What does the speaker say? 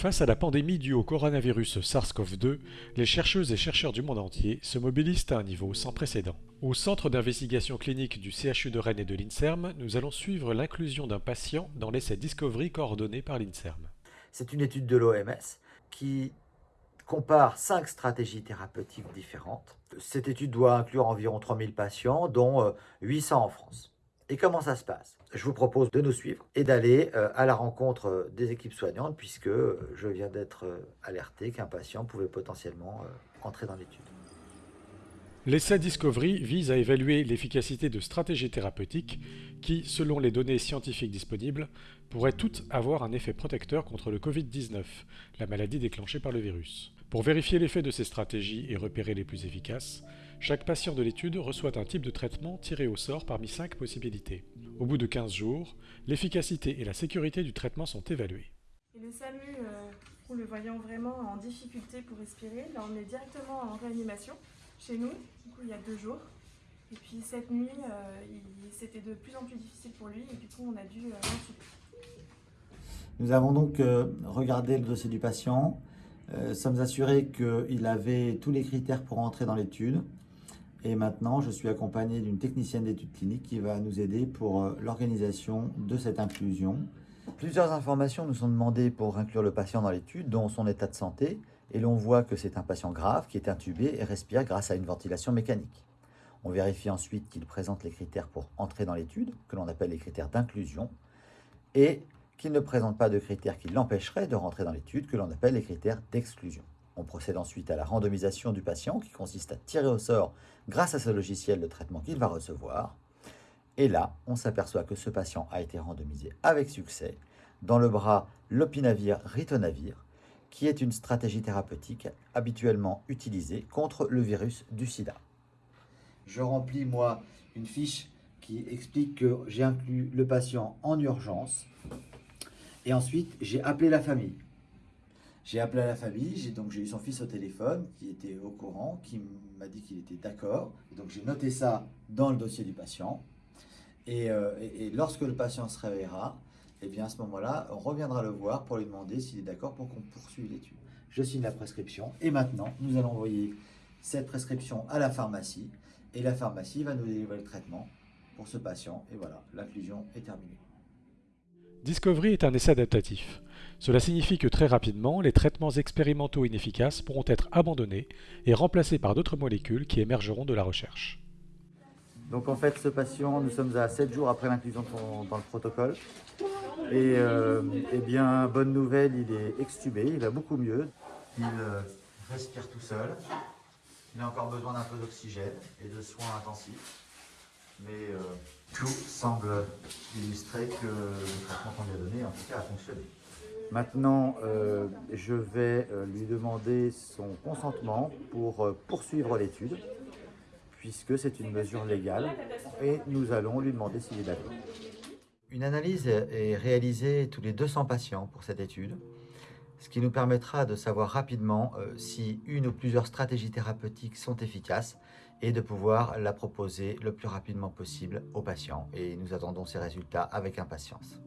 Face à la pandémie due au coronavirus SARS-CoV-2, les chercheuses et chercheurs du monde entier se mobilisent à un niveau sans précédent. Au centre d'investigation clinique du CHU de Rennes et de l'INSERM, nous allons suivre l'inclusion d'un patient dans l'essai Discovery coordonné par l'INSERM. C'est une étude de l'OMS qui compare cinq stratégies thérapeutiques différentes. Cette étude doit inclure environ 3000 patients, dont 800 euh, en France. Et comment ça se passe? Je vous propose de nous suivre et d'aller euh, à la rencontre euh, des équipes soignantes puisque euh, je viens d'être alerté qu'un patient pouvait potentiellement entrer dans l'étude. L'essai Discovery vise à évaluer l'efficacité de stratégies thérapeutiques qui, selon les données scientifiques disponibles, pourraient toutes avoir un effet protecteur contre le Covid-19, la maladie déclenchée par le virus. Pour vérifier l'effet de ces stratégies et repérer les plus efficaces, chaque patient de l'étude reçoit un type de traitement tiré au sort parmi 5 possibilités. Au bout de 15 jours, l'efficacité et la sécurité du traitement sont évaluées. le SAMU, euh, le voyant vraiment en difficulté pour respirer, là on est directement en réanimation chez nous, du coup il y a deux jours. Et puis cette nuit, euh, c'était de plus en plus difficile pour lui et du coup on a dû euh, Nous avons donc euh, regardé le dossier du patient, sommes assurés qu'il avait tous les critères pour entrer dans l'étude. Et maintenant, je suis accompagné d'une technicienne d'études cliniques qui va nous aider pour euh, l'organisation de cette inclusion. Plusieurs informations nous sont demandées pour inclure le patient dans l'étude, dont son état de santé, et l'on voit que c'est un patient grave qui est intubé et respire grâce à une ventilation mécanique. On vérifie ensuite qu'il présente les critères pour entrer dans l'étude, que l'on appelle les critères d'inclusion, et qu'il ne présente pas de critères qui l'empêcheraient de rentrer dans l'étude, que l'on appelle les critères d'exclusion. On procède ensuite à la randomisation du patient qui consiste à tirer au sort grâce à ce logiciel de traitement qu'il va recevoir. Et là, on s'aperçoit que ce patient a été randomisé avec succès dans le bras lopinavir-ritonavir, qui est une stratégie thérapeutique habituellement utilisée contre le virus du sida. Je remplis, moi, une fiche qui explique que j'ai inclus le patient en urgence. Et ensuite, j'ai appelé la famille. J'ai appelé la famille, j'ai donc eu son fils au téléphone qui était au courant, qui m'a dit qu'il était d'accord. Donc j'ai noté ça dans le dossier du patient. Euh, et, lorsque le patient se réveillera, eh bien à ce moment-là, on reviendra le voir pour lui demander s'il est d'accord pour qu'on poursuive l'étude. Je signe la prescription et maintenant, nous allons envoyer cette prescription à la pharmacie et la pharmacie va nous délivrer le traitement pour ce patient. Et voilà, l'inclusion est terminée. Discovery est un essai adaptatif. Cela signifie que très rapidement, les traitements expérimentaux inefficaces pourront être abandonnés et remplacés par d'autres molécules qui émergeront de la recherche. Donc en fait, ce patient, nous sommes à 7 jours après l'inclusion dans le protocole. Et euh, eh bien, bonne nouvelle, il est extubé, il va beaucoup mieux. Il euh, respire tout seul. Il a encore besoin d'un peu d'oxygène et de soins intensifs mais euh, tout semble illustrer que le traitement qu'on lui a donné, en tout cas, a fonctionné. Maintenant, euh, je vais lui demander son consentement pour poursuivre l'étude, puisque c'est une mesure légale, et nous allons lui demander s'il est d'accord. Une analyse est réalisée tous les 200 patients pour cette étude, ce qui nous permettra de savoir rapidement si une ou plusieurs stratégies thérapeutiques sont efficaces et de pouvoir la proposer le plus rapidement possible aux patients. Et nous attendons ces résultats avec impatience.